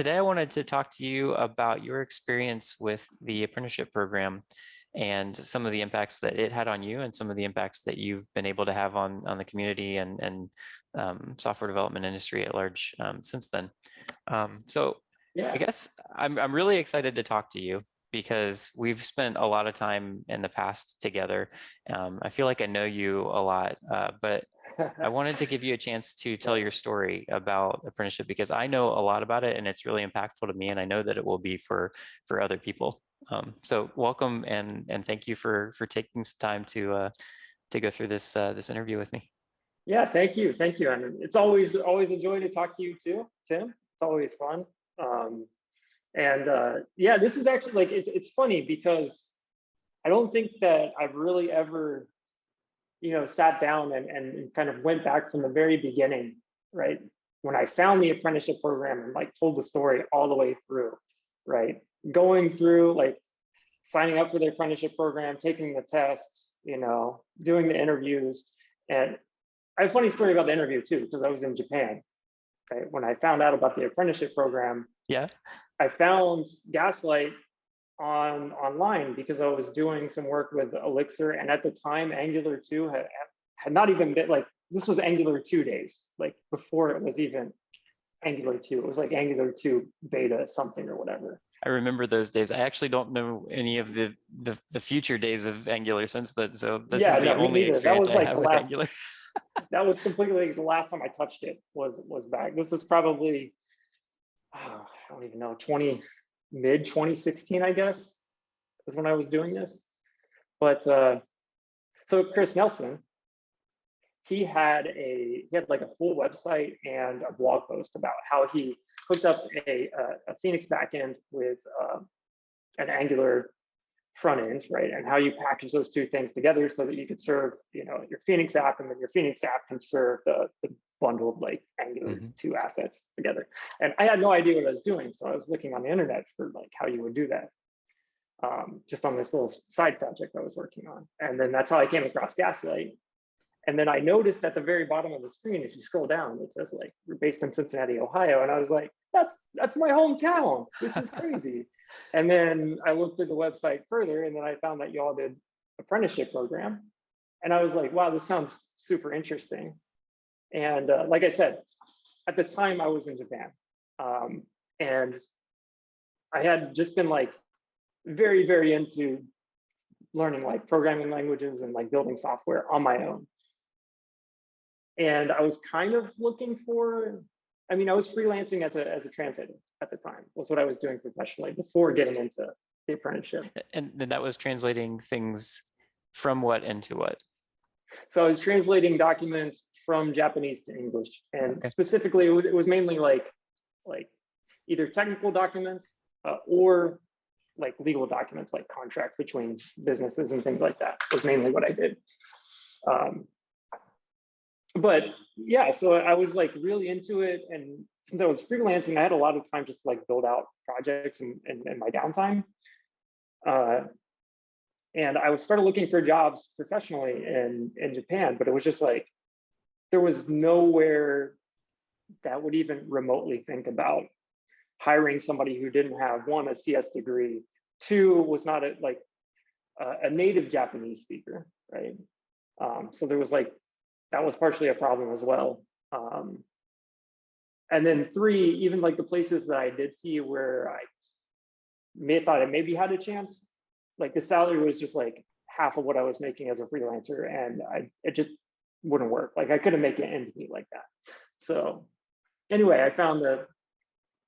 today I wanted to talk to you about your experience with the apprenticeship program and some of the impacts that it had on you and some of the impacts that you've been able to have on, on the community and, and um, software development industry at large um, since then. Um, so Yeah. I guess I'm, I'm really excited to talk to you because we've spent a lot of time in the past together. Um, I feel like I know you a lot, uh, but I wanted to give you a chance to tell your story about apprenticeship because I know a lot about it and it's really impactful to me and I know that it will be for for other people. Um, so welcome and and thank you for for taking some time to uh, to go through this uh, this interview with me. Yeah, thank you, thank you. And it's always always a joy to talk to you too, Tim. It's always fun. Um, and uh, yeah, this is actually like it's it's funny because I don't think that I've really ever, you know, sat down and and kind of went back from the very beginning, right? When I found the apprenticeship program and like told the story all the way through, right? Going through like signing up for the apprenticeship program, taking the tests, you know, doing the interviews. And I have a funny story about the interview too, because I was in Japan. Right? When I found out about the apprenticeship program, Yeah. I found Gaslight on online because I was doing some work with Elixir, and at the time, Angular 2 had had not even been like this was Angular 2 days, like before it was even Angular 2. It was like Angular 2 beta something or whatever. I remember those days. I actually don't know any of the the, the future days of Angular since then. So this Yeah, is the no, only neither. That experience was I like have the with last- Angular. that was completely the last time I touched it was was back. This is probably oh, I don't even know 20 mid 2016 I guess is when I was doing this. But uh, so Chris Nelson, he had a he had like a full website and a blog post about how he hooked up a a, a Phoenix backend with uh, an Angular front end, right? And how you package those two things together so that you could serve, you know, your Phoenix app and then your Phoenix app can serve the, the bundled like Angular Mhm. 2 assets together. And I had no idea what I was doing. So I was looking on the internet for like how you would do that. Um, just on this little side project I was working on. And then that's how I came across Gaslight. And then I noticed at the very bottom of the screen, if you scroll down, it says like, we're based in Cincinnati, Ohio. And I was like, that's that's my hometown. This is crazy. And then I looked at the website further and then I found that y'all did apprenticeship program. And I was like, wow, this sounds super interesting. And uh, like I said, at the time I was in Japan um, and I had just been like very, very into learning like programming languages and like building software on my own. And I was kind of looking for, I mean, I was freelancing as a, as a translator at the time was what I was doing professionally before getting into the apprenticeship. And then that was translating things from what into what? So I was translating documents from Japanese to English, and Okay. specifically, it was, it was mainly like like either technical documents uh, or like legal documents, like contracts between businesses and things like that. Was mainly what I did. Um, but yeah, so I was like really into it, and since I was freelancing, I had a lot of time just to like build out projects in, in, in my downtime. Uh, and I was started looking for jobs professionally in in Japan, but it was just like there was nowhere that would even remotely think about hiring somebody who didn't have one a CS degree, two was not a like uh, a native Japanese speaker, right? Um, so there was like that was partially a problem as well. Um, and then three, even like the places that I did see where I may thought I maybe had a chance, like the salary was just like half of what I was making as a freelancer, and I it just wouldn't work. Like I couldn't make it ends meet like that. So anyway, I found the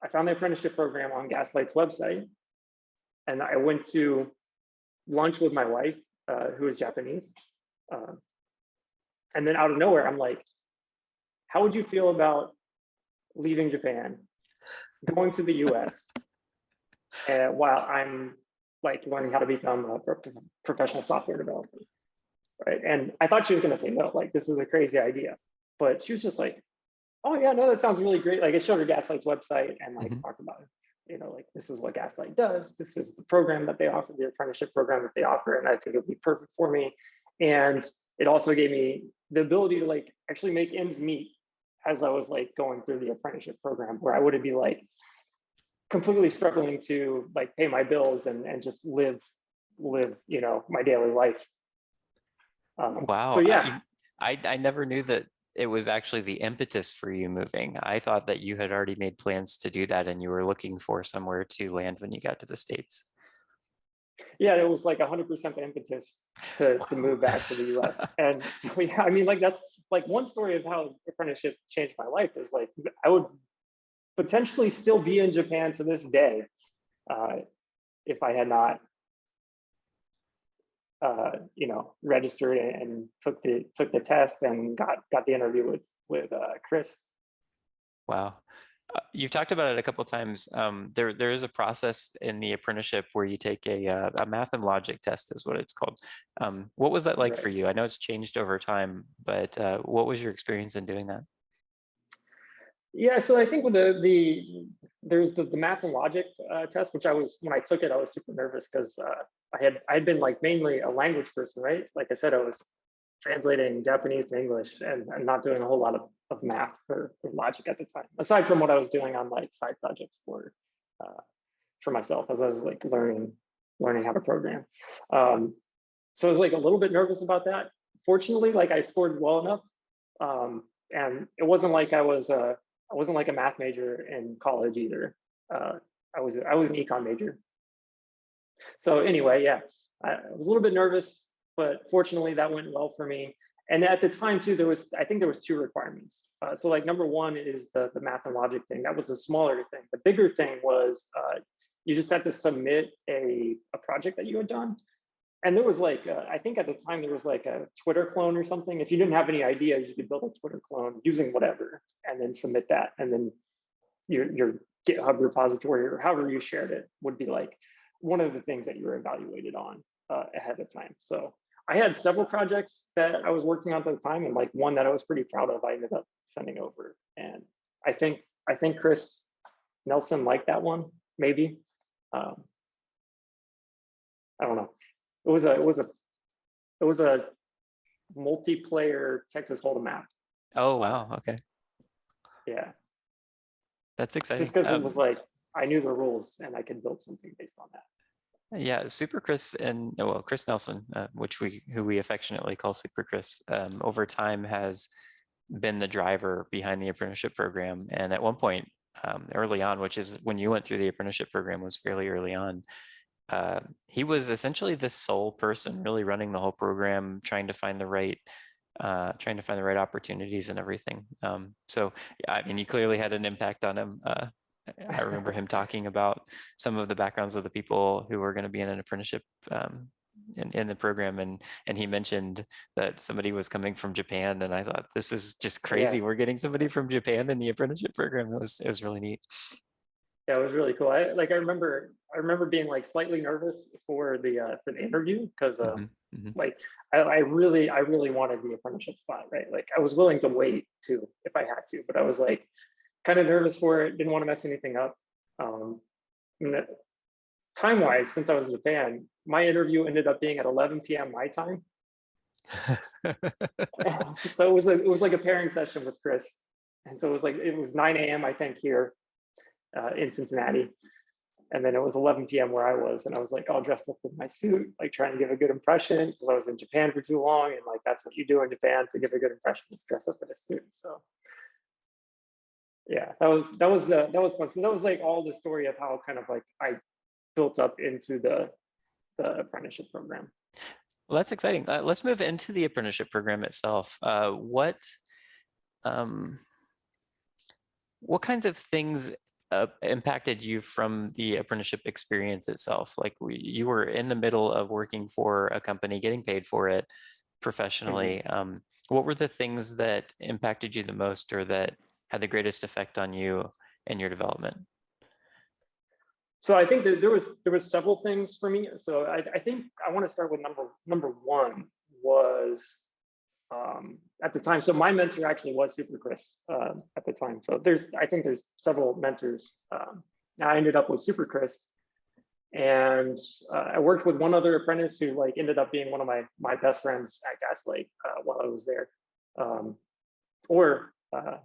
I found the apprenticeship program on Gaslight's website, and I went to lunch with my wife, uh, who is Japanese. Uh, and then out of nowhere, I'm like, "How would you feel about leaving Japan, going to the U.S. uh, while I'm like learning how to become a pro- professional software developer?" Right? And I thought she was going to say no, like this is a crazy idea, but she was just like, "Oh yeah, no, that sounds really great." Like it showed her Gaslight's website and like Mhm. talked about, you know, like this is what Gaslight does. This is the program that they offer, the apprenticeship program that they offer, and I think it would be perfect for me. And it also gave me the ability to like actually make ends meet as I was like going through the apprenticeship program, where I wouldn't be like completely struggling to like pay my bills and and just live live you know my daily life. Um, Wow. So yeah, you- I, I never knew that it was actually the impetus for you moving. I thought that you had already made plans to do that and you were looking for somewhere to land when you got to the States. yeah, it was like hundred percent the impetus to to move back to the US. And so yeah, I mean like that's like one story of how apprenticeship changed my life is like I would potentially still be in Japan to this day uh, if I had not uh, you know registered and, took the took the test and got got the interview with with uh, Chris. Wow. Uh, You've talked about it a couple times. Um, there, there is a process in the apprenticeship where you take a, uh, a math and logic test is what it's called. Um, what was that like for you? I know it's changed over time, but uh, what was your experience in doing that? Yeah, so I think with the the there's the, the math and logic uh, test, which I was when I took it, I was super nervous because uh, I had I had been like mainly a language person, right? Like I said, I was translating Japanese to English and, and not doing a whole lot of, of math or, for logic at the time, aside from what I was doing on like side projects for uh, for myself as I was like learning learning how to program. Um, so I was like a little bit nervous about that. Fortunately, like I scored well enough, um, and it wasn't like I was a I wasn't like a math major in college either. Uh, I was I was an econ major. So anyway, yeah, I was a little bit nervous, but fortunately that went well for me. And at the time too, there was I think there was two requirements. Uh, so like number one is the the math and logic thing. That was the smaller thing. The bigger thing was uh, you just had to submit a a project that you had done. And there was like, uh, I think at the time there was like a Twitter clone or something. If you didn't have any ideas, you could build a Twitter clone using whatever and then submit that. And then your, your GitHub repository or however you shared it would be like one of the things that you were evaluated on uh, ahead of time. So I had several projects that I was working on at the time and like one that I was pretty proud of, I ended up sending over. And I think, I think Chris Nelson liked that one, maybe. Um, I don't know. It was a, it was a, it was a multiplayer Texas Hold'em map. Oh, wow. Okay. Yeah, That's exciting. just because it Um, was like, I knew the rules and I could build something based on that. Yeah, Super Chris and oh, well, Chris Nelson, uh, which we who we affectionately call Super Chris, um, over time has been the driver behind the apprenticeship program. And at one point, um, early on, which is when you went through the apprenticeship program, was fairly early on. Uh, he was essentially the sole person really running the whole program, trying to find the right, uh, trying to find the right opportunities and everything. Um, so, yeah, I mean, you clearly had an impact on him. Uh, I remember him talking about some of the backgrounds of the people who were going to be in an apprenticeship um, in, in the program. And, and he mentioned that somebody was coming from Japan. And I thought, this is just crazy. We're getting somebody from Japan in the apprenticeship program. It was, it was really neat. Yeah, it was really cool. I like I remember I remember being like slightly nervous for the uh for the interview because uh Mhm, mhm. like I, I really I really wanted the apprenticeship spot, right? Like I was willing to wait too if I had to, but I was like kind of nervous for it, didn't want to mess anything up. Um time wise, since I was in Japan, my interview ended up being at 11 p.m. my time. so it was a, it was like a pairing session with Chris. And so it was like it was 9 a.m. I think here uh, in Cincinnati. And then it was 11 p.m. where I was, and I was like all dressed up in my suit, like trying to give a good impression because I was in Japan for too long, and like that's what you do in Japan to give a good impression, is dress up in a suit. So yeah, that was that was uh, that was fun. So that was like all the story of how kind of like I built up into the the apprenticeship program. Well, that's exciting. Uh, let's move into the apprenticeship program itself. Uh, what, um, what kinds of things uh, impacted you from the apprenticeship experience itself? Like we, you were in the middle of working for a company, getting paid for it professionally. Um, what were the things that impacted you the most or that had the greatest effect on you and your development? So I think that there was there was several things for me. So I, I think I want to start with number number one was um, at the time. So my mentor actually was Super Chris uh, at the time. So there's I think there's several mentors. Um, I ended up with Super Chris, and uh, I worked with one other apprentice who like ended up being one of my my best friends at Gaslight uh, while I was there, um, or uh,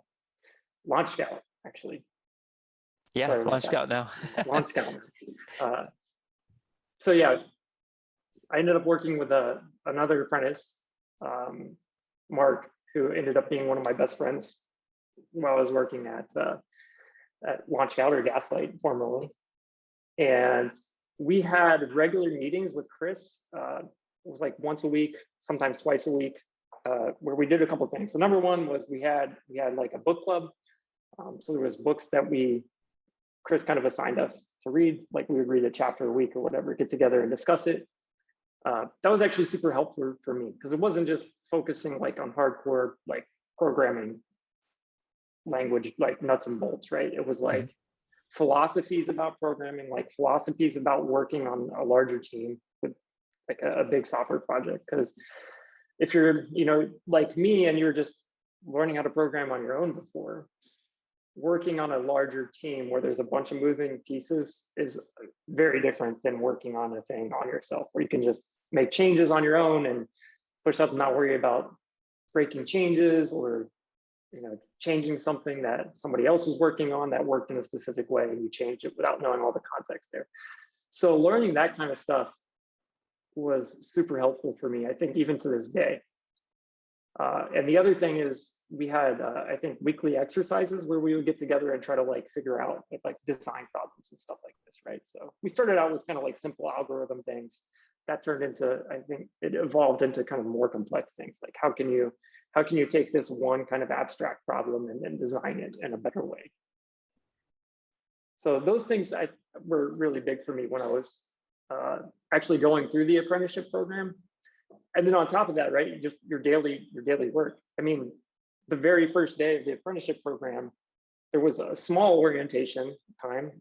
Launch Scout actually. Yeah, Sorry Launch Scout now. launch calendar. Uh, So yeah, I ended up working with a, another apprentice, um, Mark, who ended up being one of my best friends while I was working at, uh, at Launch Gallery Gaslight formerly. And we had regular meetings with Chris. Uh, it was like once a week, sometimes twice a week, uh, where we did a couple things. So number one was we had we had like a book club. Um, so there was books that we Chris kind of assigned us to read, like we would read a chapter a week or whatever, get together and discuss it. Uh, that was actually super helpful for me because it wasn't just focusing like on hardcore like programming language, like nuts and bolts, right? It was like philosophies about programming, like philosophies about working on a larger team with like a, a big software project. Because if you're, you know, like me and you're just learning how to program on your own before, working on a larger team where there's a bunch of moving pieces is very different than working on a thing on yourself where you can just make changes on your own and push up and not worry about breaking changes or you know changing something that somebody else was working on that worked in a specific way and you change it without knowing all the context there. So learning that kind of stuff was super helpful for me i think even to this day uh, and the other thing is we had uh, i think weekly exercises where we would get together and try to like figure out like design problems and stuff like this right? So we started out with kind of like simple algorithm things. That turned into i think it evolved into kind of more complex things like how can you how can you take this one kind of abstract problem and then design it in a better way? So those things I, were really big for me when i was uh, actually going through the apprenticeship program and then on top of that right just your daily your daily work. I mean the very first day of the apprenticeship program there was a small orientation time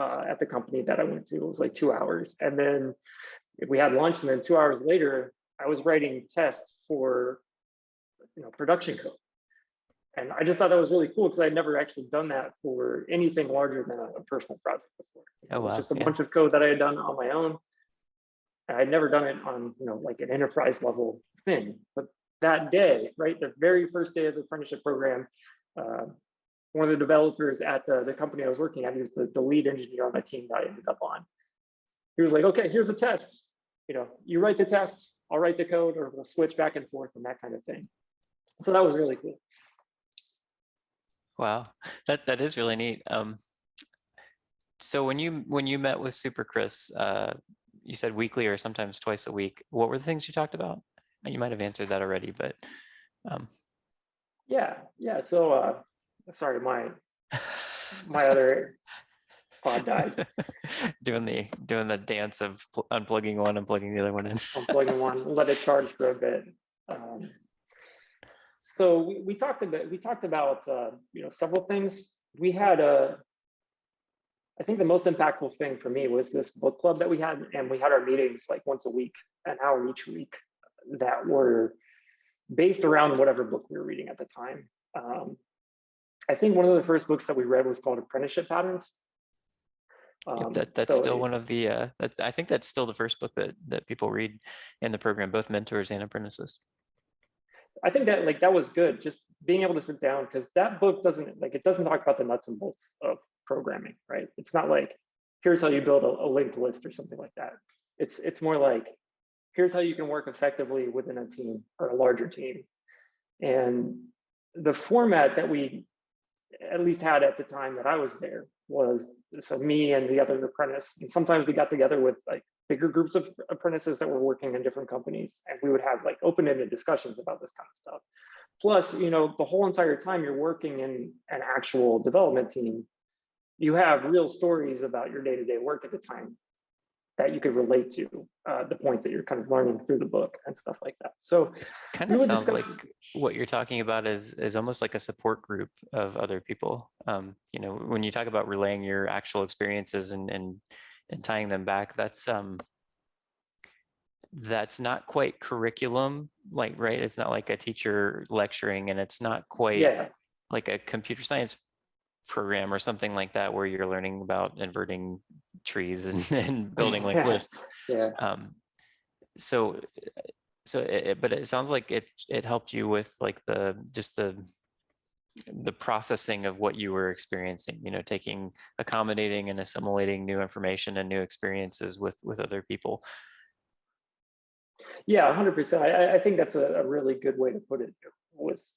uh, at the company that i went to. It was like two hours. And then we had lunch and then two hours later i was writing tests for you know production code. And i just thought that was really cool because i'd never actually done that for anything larger than a, personal project before. Oh, it was just a yeah. bunch of code that i had done on my own i'd never done it on you know like an enterprise level thing but that day right the very first day of the apprenticeship program uh, one of the developers at the, the company i was working at he was the, the lead engineer on my team that i ended up on. He was like okay here's the test. You know you write the test i'll write the code or we'll switch back and forth and that kind of thing. So that was really cool. Wow, that that is really neat. Um, so when you when you met with Super Chris, uh, you said weekly or sometimes twice a week. What were the things you talked about? You might have answered that already, but um, yeah yeah so uh sorry my my other pod died doing the doing the dance of unplugging one, unplugging the other one in. unplugging one, let it charge for a bit. Um, so we, we talked about we talked about uh, you know several things. We had a, I think the most impactful thing for me was this book club that we had, and we had our meetings like once a week, an hour each week, that were based around whatever book we were reading at the time. Um, I think one of the first books that we read was called Apprenticeship Patterns. Yep, Um, that that's so still it- one of the uh, that I think that's still the first book that that people read in the program, both mentors and apprentices. I think that like that was good, just being able to sit down because that book doesn't like it doesn't talk about the nuts and bolts of programming, right? It's not like here's how you build a, a linked list or something like that. It's it's more like here's how you can work effectively within a team or a larger team. And the format that we at least had at the time that I was there was so me and the other apprentice, and sometimes we got together with like bigger groups of apprentices that were working in different companies, and we would have like open-ended discussions about this kind of stuff. Plus, you know, the whole entire time you're working in an actual development team, you have real stories about your day-to-day work at the time that you could relate to uh, the points that you're kind of learning through the book and stuff like that. So Kind of sounds discuss- like what you're talking about is is almost like a support group of other people. Um, you know, when you talk about relaying your actual experiences and and and tying them back, that's um that's not quite curriculum, like right? It's not like a teacher lecturing, and it's not quite yeah, like a computer science program or something like that where you're learning about inverting trees and, and building like lists yeah. um so so it, it- but it sounds like it it helped you with like the just the the processing of what you were experiencing, you know, taking, accommodating and assimilating new information and new experiences with, with other people. Yeah, hundred percent. I, I- think that's a, a really good way to put it. Was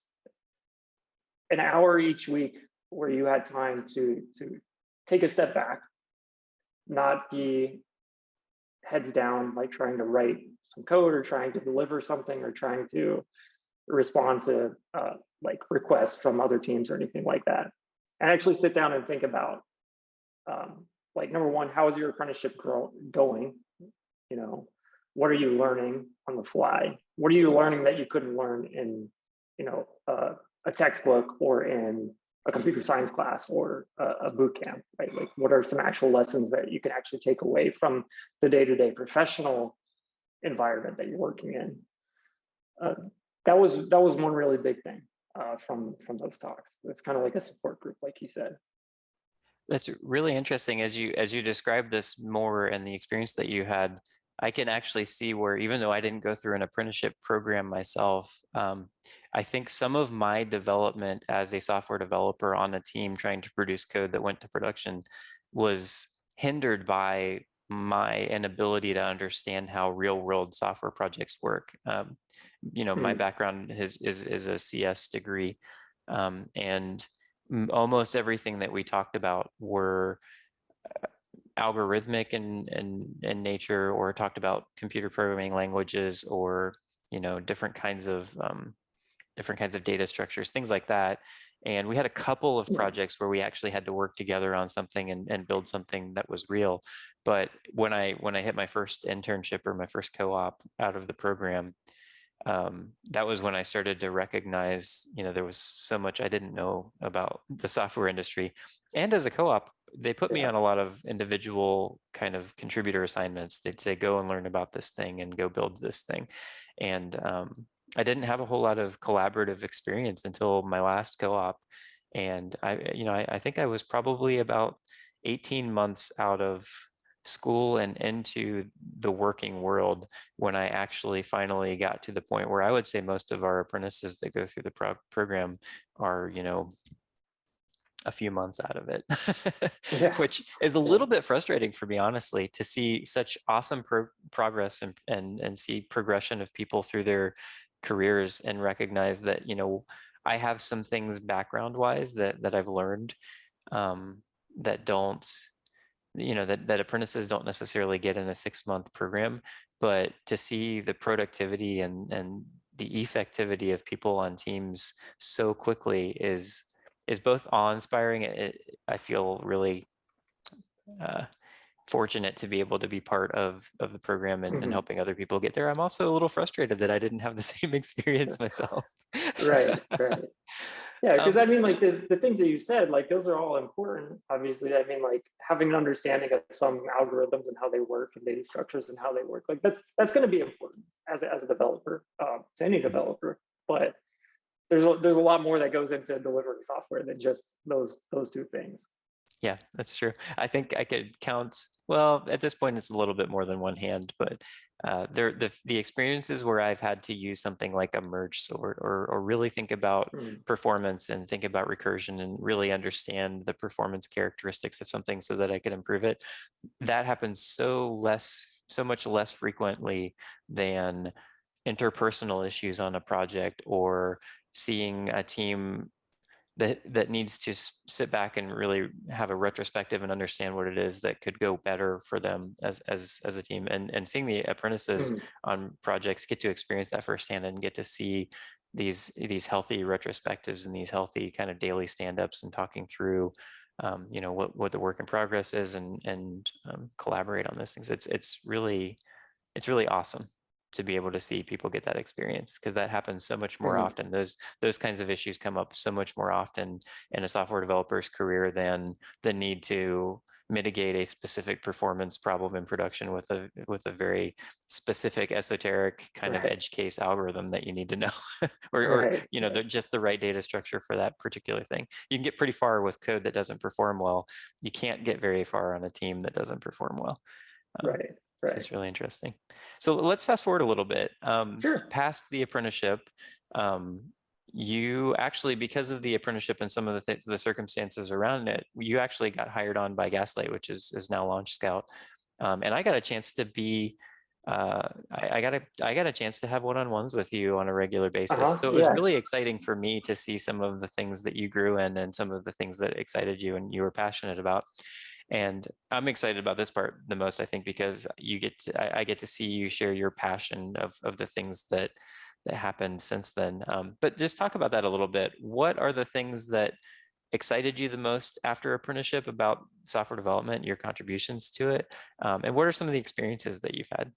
an hour each week where you had time to to take a step back, not be heads down, like trying to write some code or trying to deliver something or trying to respond to uh, like requests from other teams or anything like that. And actually sit down and think about um, like number one, how is your apprenticeship grow, going? You know, what are you learning on the fly? What are you learning that you couldn't learn in, you know, uh, a textbook or in a computer science class or a, a boot camp, right? Like, what are some actual lessons that you can actually take away from the day-to-day professional environment that you're working in? Uh, that was that was one really big thing uh, from from those talks. It's kind of like a support group, like you said. That's really interesting as you as you describe this more and the experience that you had. I can actually see where even though I didn't go through an apprenticeship program myself, um, I think some of my development as a software developer on a team trying to produce code that went to production was hindered by my inability to understand how real world software projects work. Um, you know, my Hmm. background is, is, is a CS degree um, and almost everything that we talked about were uh, algorithmic in, in, in nature or talked about computer programming languages or, you know, different kinds of um, different kinds of data structures, things like that. And we had a couple of projects where we actually had to work together on something and, and build something that was real. But when I when I hit my first internship or my first co-op out of the program, um, that was when I started to recognize, you know, there was so much I didn't know about the software industry. And as a co-op, they put me on a lot of individual kind of contributor assignments. They'd say, go and learn about this thing and go build this thing. And um, I didn't have a whole lot of collaborative experience until my last co-op. And I, you know, I, I think I was probably about 18 months out of school and into the working world when I actually finally got to the point where I would say most of our apprentices that go through the pro program are, you know, a few months out of it, Yeah. which is a little bit frustrating for me, honestly, to see such awesome pro progress and, and, and see progression of people through their careers and recognize that, you know, I have some things background wise that, that I've learned um, that don't, you know, that, that apprentices don't necessarily get in a six month program, but to see the productivity and, and the effectivity of people on teams so quickly is, is both awe-inspiring. I feel really uh, fortunate to be able to be part of of the program and, and Mhm. helping other people get there. I'm also a little frustrated that I didn't have the same experience myself. right right yeah because Um, i mean like the, the things that you said like those are all important obviously i mean like having an understanding of some algorithms and how they work and data structures and how they work like that's that's going to be important as a, as a developer um, to any developer but there's a, there's a lot more that goes into delivering software than just those those two things Yeah, that's true. I think I could count, well, at this point, it's a little bit more than one hand, but uh, there, the, the experiences where I've had to use something like a merge sort or, or really think about Mm, performance and think about recursion and really understand the performance characteristics of something so that I could improve it. That happens so less, so much less frequently than interpersonal issues on a project or seeing a team that that needs to sit back and really have a retrospective and understand what it is that could go better for them as as as a team. And and seeing the apprentices mm, on projects get to experience that firsthand and get to see these these healthy retrospectives and these healthy kind of daily stand-ups and talking through um, you know what what the work in progress is and and um, collaborate on those things. It's it's really it's really awesome to be able to see people get that experience because that happens so much more Mhm. often. Those those kinds of issues come up so much more often in a software developer's career than the need to mitigate a specific performance problem in production with a with a very specific esoteric kind of edge case algorithm that you need to know or, or you know right. the, just the right data structure for that particular thing. You can get pretty far with code that doesn't perform well. You can't get very far on a team that doesn't perform well. Um, right so it's really interesting. So let's fast forward a little bit. Um, Sure. Past the apprenticeship, um, you actually, because of the apprenticeship and some of the, th- the circumstances around it, you actually got hired on by Gaslight, which is is now Launch Scout. Um, and I got a chance to be, uh, I, I got a I got a chance to have one-on-ones with you on a regular basis. Uh-huh, So it was yeah. really exciting for me to see some of the things that you grew in and some of the things that excited you and you were passionate about. And I'm excited about this part the most, I think, because you get to, I, I get to see you share your passion of of the things that that happened since then. Um, but just talk about that a little bit. What are the things that excited you the most after apprenticeship about software development, your contributions to it? Um, and what are some of the experiences that you've had?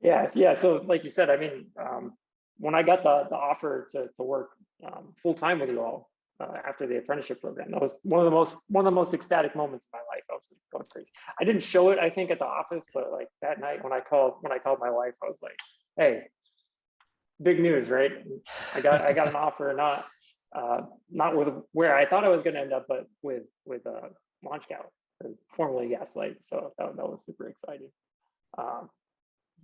Yeah, yeah. So like you said, I mean, um, when I got the, the offer to, to work um, full time with you all uh, after the apprenticeship program, that was one of the most one of the most ecstatic moments of my life. I was going crazy. I didn't show it, I think, at the office, but like that night when I called when I called my wife, I was like, "Hey, big news, right? I got I got an offer, not uh, not with where I thought I was going to end up, but with with uh, Launch Scout, or formerly Gaslight. So that, that was super exciting. Um,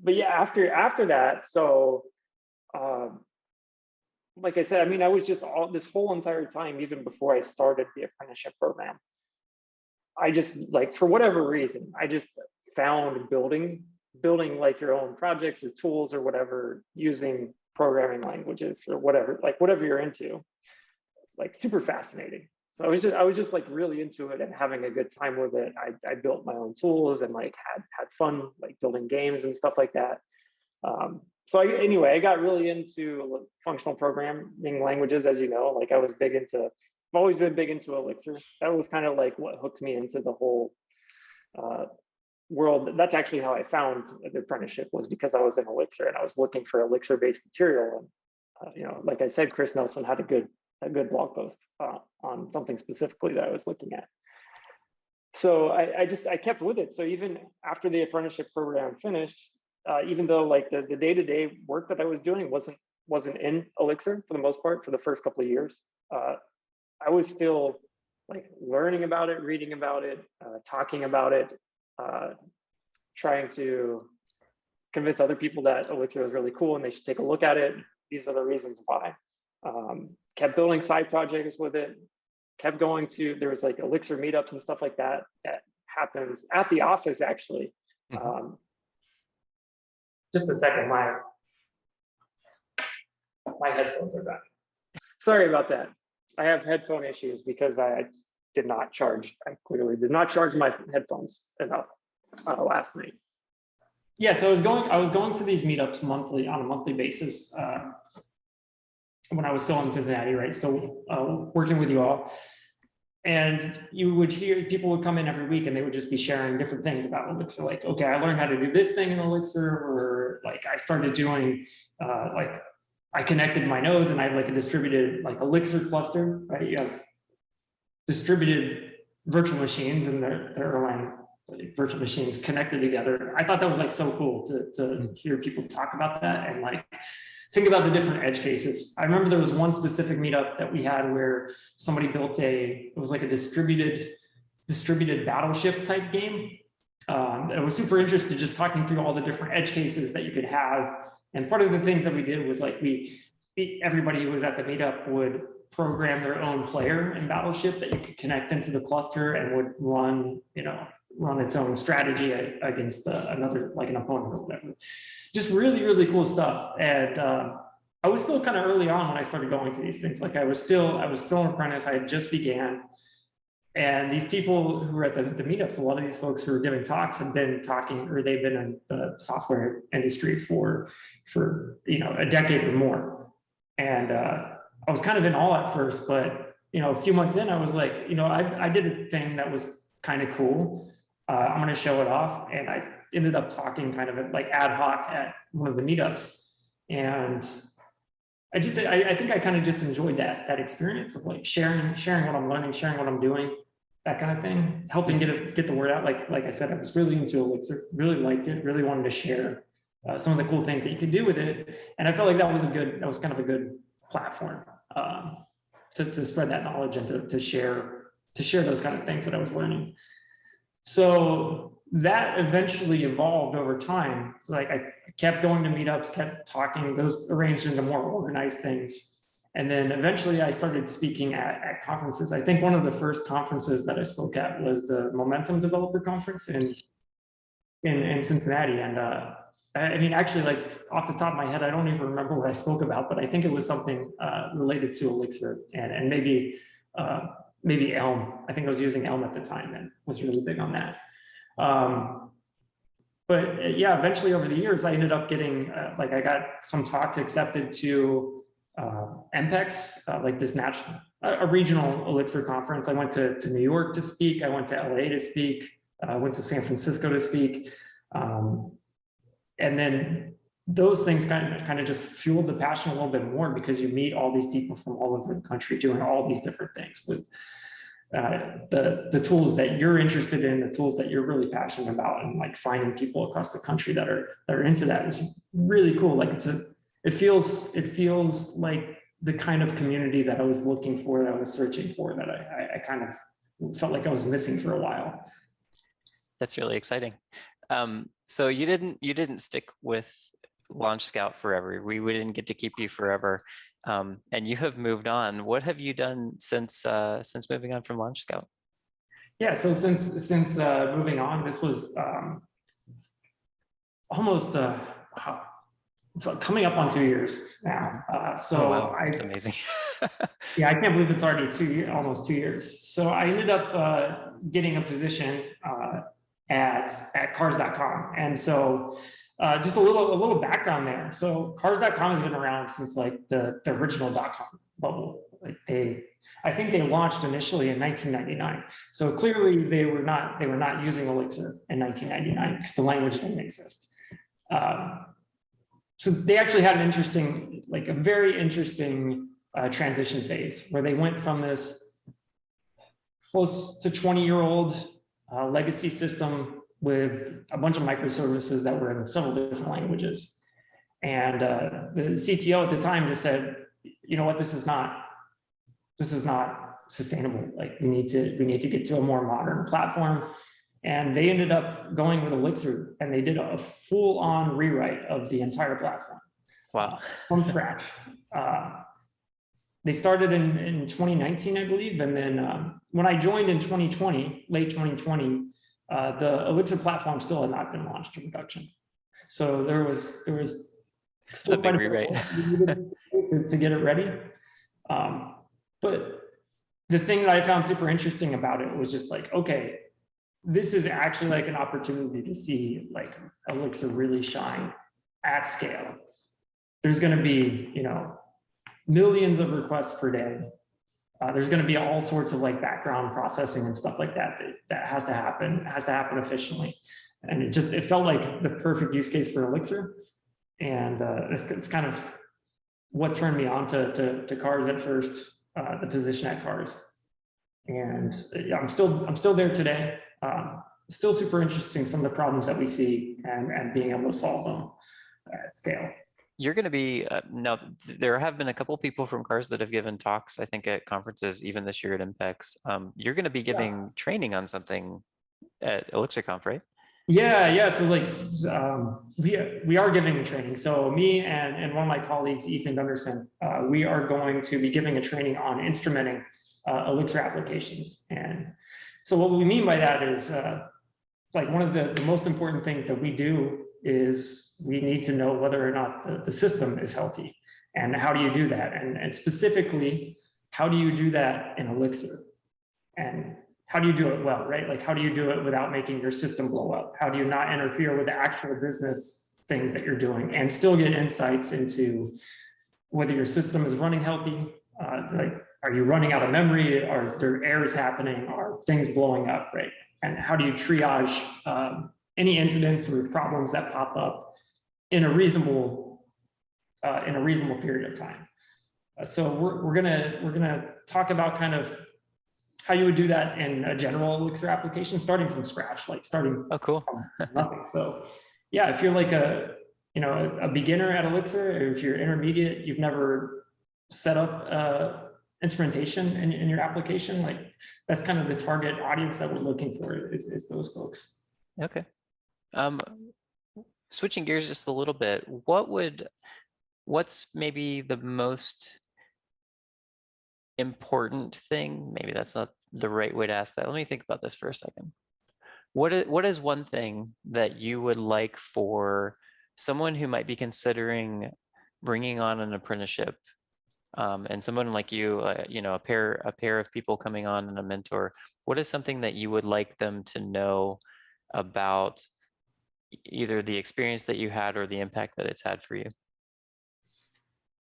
but yeah, after after that, so um, like I said, I mean, I was just all this whole entire time, even before I started the apprenticeship program. I just like for whatever reason, I just found building building like your own projects or tools or whatever using programming languages or whatever, like whatever you're into, like super fascinating. So I was just I was just like really into it and having a good time with it. I, I built my own tools and like had had fun like building games and stuff like that. Um, so I, anyway, I got really into functional programming languages, as you know. Like I was big into, I've always been big into Elixir. That was kind of like what hooked me into the whole uh, world. That's actually how I found the apprenticeship was because I was in Elixir and I was looking for Elixir-based material. And uh, you know, like I said, Chris Nelson had a good a good blog post uh, on something specifically that I was looking at. So I, I just I kept with it. So even after the apprenticeship program finished, uh, even though like the the day to day work that I was doing wasn't wasn't in Elixir for the most part for the first couple of years, uh, I was still like learning about it, reading about it, uh, talking about it, uh, trying to convince other people that Elixir was really cool and they should take a look at it. These are the reasons why. Um, kept building side projects with it, kept going to, there was like Elixir meetups and stuff like that that happens at the office actually. Mhm. Um, just a second, my my headphones are back. Sorry about that. I have headphone issues because I did not charge, I clearly did not charge my headphones enough uh, last night. Yeah, so I was going, I was going to these meetups monthly, on a monthly basis. uh, When I was still in Cincinnati, right? Still uh, working with you all. And you would hear, people would come in every week and they would just be sharing different things about Elixir, like, okay, I learned how to do this thing in Elixir, or like I started doing, uh, like, I connected my nodes and I have like a distributed, like Elixir cluster, right? You have distributed virtual machines and they're, they're Erlang like, virtual machines connected together. I thought that was like so cool to, to hear people talk about that and like think about the different edge cases. I remember there was one specific meetup that we had where somebody built a, it was like a distributed, distributed battleship type game. Um, I was super interested just talking through all the different edge cases that you could have. And part of the things that we did was like we, everybody who was at the meetup would program their own player in Battleship that you could connect into the cluster and would run, you know, run its own strategy against uh, another, like an opponent or whatever. Just really, really cool stuff. And uh, I was still kind of early on when I started going to these things. Like I was still, I was still an apprentice. I had just began. And these people who were at the, the meetups, a lot of these folks who were giving talks have been talking, or they've been in the software industry for, for you know, a decade or more. And uh, I was kind of in awe at first, but you know, a few months in, I was like, you know, I, I did a thing that was kind of cool. Uh, I'm going to show it off, and I ended up talking kind of like ad hoc at one of the meetups, and I just, I, I think I kind of just enjoyed that that experience of like sharing, sharing what I'm learning, sharing what I'm doing, that kind of thing, helping get it, get the word out. Like like I said, I was really into Elixir, really liked it, really wanted to share uh, some of the cool things that you could do with it, and I felt like that was a good, that was kind of a good platform um, to, to spread that knowledge and to, to share to share those kind of things that I was learning. So that eventually evolved over time. Like I kept going to meetups, kept talking, those arranged into more organized things. And then eventually I started speaking at, at conferences. I think one of the first conferences that I spoke at was the Momentum Developer Conference in, in, in Cincinnati. And uh, I mean, actually, like off the top of my head, I don't even remember what I spoke about, but I think it was something uh, related to Elixir and, and maybe uh, maybe Elm. I think I was using Elm at the time and was really big on that. Um, but uh, yeah, eventually over the years, I ended up getting uh, like I got some talks accepted to uh, EMPEX, uh, like this national, a, regional Elixir conference. I went to, to New York to speak. I went to LA to speak. uh, I went to San Francisco to speak. Um, and then those things kind of kind of just fueled the passion a little bit more because you meet all these people from all over the country doing all these different things with uh, the the tools that you're interested in, the tools that you're really passionate about, and like finding people across the country that are that are into that is really cool. Like it's a it feels it feels like the kind of community that I was looking for, that I was searching for, that I I, I kind of felt like I was missing for a while. That's really exciting. Um, so you didn't you didn't stick with Launch Scout forever. We, we didn't get to keep you forever. Um, and you have moved on. What have you done since uh, since moving on from Launch Scout? Yeah, so since since uh, moving on, this was um, almost uh, it's uh, coming up on two years now. Uh, so oh, wow. I That's amazing. yeah, I can't believe it's already two almost two years. So I ended up uh, getting a position uh, at at Cars.com, and so uh, just a little a little background there. So Cars.com has been around since like the the original dot com bubble. Like they, I think they launched initially in 1999. So clearly they were not they were not using Elixir in 1999 because the language didn't exist. Um, so they actually had an interesting, like a very interesting uh, transition phase where they went from this close to 20 year old uh, legacy system with a bunch of microservices that were in several different languages. And uh, the CTO at the time just said, you know what, this is not, this is not sustainable. Like we need to, we need to get to a more modern platform. And they ended up going with Elixir and they did a full on rewrite of the entire platform wow. from scratch. Uh, they started in, in 2019, I believe. And then um, when I joined in 2020, late 2020, uh, the Elixir platform still had not been launched to production. So there was, there was a big quite rewrite. we to, to get it ready. Um, but the thing that I found super interesting about it was just like, okay, this is actually like an opportunity to see like Elixir really shine at scale. There's going to be, you know, millions of requests per day. Uh, there's going to be all sorts of like background processing and stuff like that, that that has to happen, has to happen efficiently. And it just, it felt like the perfect use case for Elixir. And uh, it's, it's kind of what turned me on to, to, to cars at first, uh, the position at cars. And yeah, I'm still, I'm still there today. Um, still super interesting, some of the problems that we see and, and being able to solve them at scale. You're going to be uh, now. th- There have been a couple people from Cars that have given talks. I think at conferences, even this year at EMPEX. Um, you're going to be giving training on something at ElixirConf, right? Yeah, yeah. So like um, we we are giving a training. So me and and one of my colleagues, Ethan Gunderson, uh, we are going to be giving a training on instrumenting uh, Elixir applications. And so what we mean by that is uh, like one of the, the most important things that we do is we need to know whether or not the, the system is healthy. And how do you do that? And, and specifically, how do you do that in Elixir? And how do you do it well, right? Like, how do you do it without making your system blow up? How do you not interfere with the actual business things that you're doing and still get insights into whether your system is running healthy? Uh, like, are you running out of memory? Are there errors happening? Are things blowing up, right? And how do you triage um, any incidents or problems that pop up in a reasonable uh, in a reasonable period of time? Uh, so we're, we're gonna we're gonna talk about kind of how you would do that in a general Elixir application, starting from scratch, like starting Oh, cool. from nothing. So yeah, if you're like a, you know, a, a beginner at Elixir, or if you're intermediate, you've never set up uh, instrumentation in, in your application, like that's kind of the target audience that we're looking for is, is those folks. Okay. Um, switching gears just a little bit, what would, what's maybe the most important thing, maybe that's not the right way to ask that. Let me think about this for a second. What is, what is one thing that you would like for someone who might be considering bringing on an apprenticeship um, and someone like you, uh, you know, a pair, a pair of people coming on and a mentor, what is something that you would like them to know about either the experience that you had or the impact that it's had for you?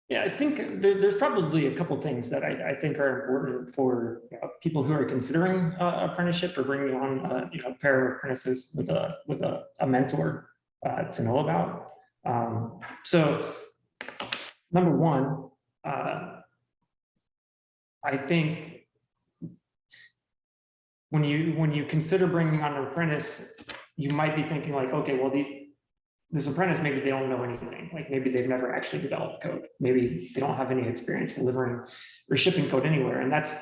Yeah, I think there's probably a couple things that I, I think are important for you know, people who are considering uh, apprenticeship or bringing on, uh, you know, pair of apprentices with a, with a, a mentor uh, to know about. Um, so number one, uh, I think when you, when you consider bringing on an apprentice, you might be thinking like, okay, well, these, this apprentice, maybe they don't know anything, like maybe they've never actually developed code. Maybe they don't have any experience delivering or shipping code anywhere. And that's,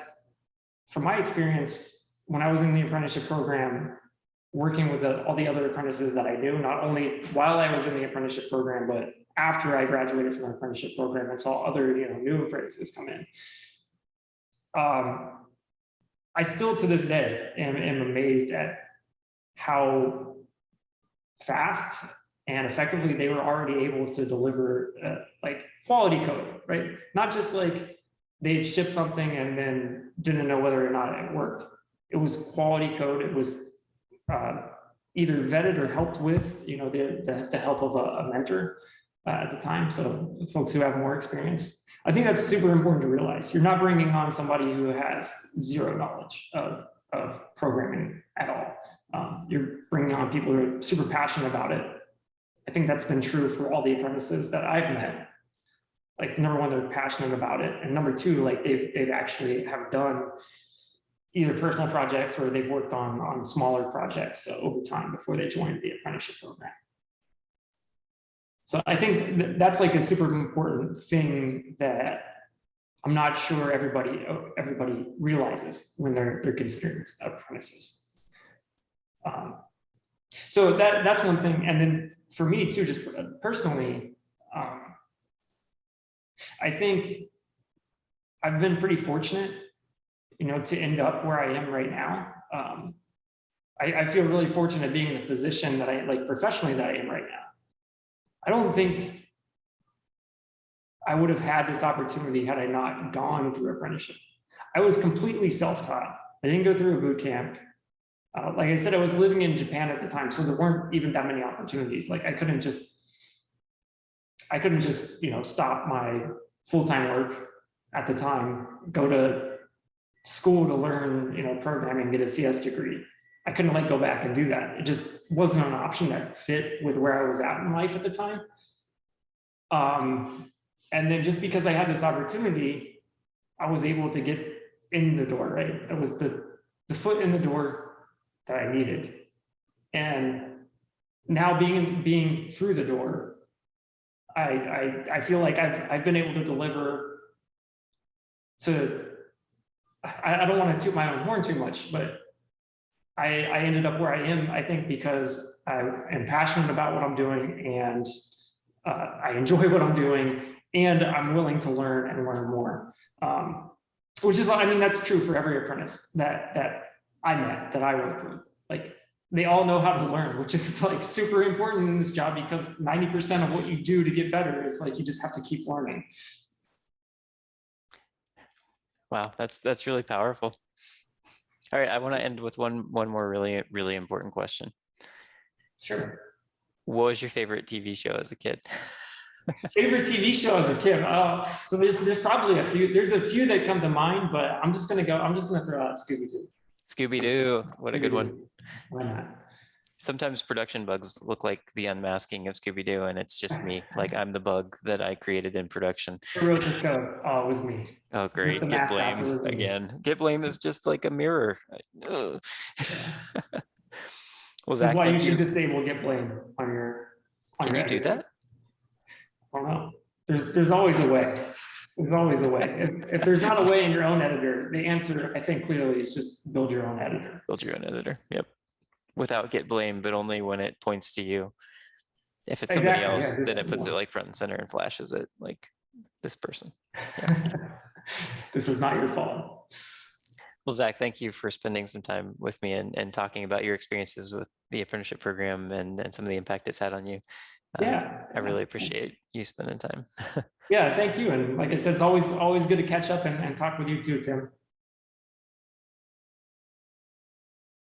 from my experience, when I was in the apprenticeship program, working with the, all the other apprentices that I knew, not only while I was in the apprenticeship program, but after I graduated from the apprenticeship program and saw other, you know, new apprentices come in. Um, I still to this day am, am amazed at how fast and effectively they were already able to deliver uh, like quality code, right? Not just like they shipped something and then didn't know whether or not it worked. It was quality code. It was uh, either vetted or helped with, you know, the, the, the help of a, a mentor uh, at the time. So folks who have more experience. I think that's super important to realize. You're not bringing on somebody who has zero knowledge of, of programming at all. Um, you're bringing on people who are super passionate about it. I think that's been true for all the apprentices that I've met. Like number one, they're passionate about it. And number two, like they've, they've actually have done either personal projects or they've worked on, on smaller projects uh, over time before they joined the apprenticeship program. So I think that that's like a super important thing that I'm not sure everybody, everybody realizes when they're, they're considering apprentices. Um, so that, that's one thing. And then for me too, just personally, um, I think I've been pretty fortunate, you know, to end up where I am right now. Um, I, I feel really fortunate being in the position that I like professionally that I am right now. I don't think I would have had this opportunity had I not gone through apprenticeship. I was completely self-taught. I didn't go through a boot camp. Uh, like I said, I was living in Japan at the time, so there weren't even that many opportunities. Like I couldn't just, I couldn't just, you know, stop my full-time work at the time, go to school to learn, you know, programming, get a CS degree. I couldn't like go back and do that. It just wasn't an option that fit with where I was at in life at the time. Um, and then just because I had this opportunity, I was able to get in the door, right? It was the, the foot in the door that I needed. And now being, being through the door, I, I, I feel like I've, I've been able to deliver to, I, I don't want to toot my own horn too much, but I, I ended up where I am, I think, because I am passionate about what I'm doing and uh, I enjoy what I'm doing and I'm willing to learn and learn more. Um, which is, I mean, that's true for every apprentice that, that I met, that I worked with. Like, they all know how to learn, which is like super important in this job because 90% of what you do to get better is like, you just have to keep learning. Wow, that's that's really powerful. All right, I want to end with one one more really really important question. Sure. What was your favorite TV show as a kid? Favorite TV show as a kid? Oh, so there's there's probably a few. There's a few that come to mind, but I'm just gonna go. I'm just gonna throw out Scooby Doo. Scooby Doo, what a good one. Why not? Sometimes production bugs look like the unmasking of Scooby Doo, and it's just me. Like I'm the bug that I created in production. Who wrote this code? Oh, it was me. Oh, great. Git blame again. Git blame is just like a mirror. Was This is why you should you? disable git blame on your. on Can your you do editor. that? I don't know. There's, there's always a way. There's always a way. If, if there's not a way in your own editor, the answer, I think clearly is just build your own editor. Build your own editor. Yep. Without git blame, but only when it points to you. If it's somebody Exactly, else, just- then it puts it like front and center and flashes it like this person. This is not your fault. Well, Zach, thank you for spending some time with me and, and talking about your experiences with the apprenticeship program and, and some of the impact it's had on you. Uh, Yeah. I really appreciate you spending time. Yeah, thank you. And like I said, it's always, always good to catch up and, and talk with you too, Tim.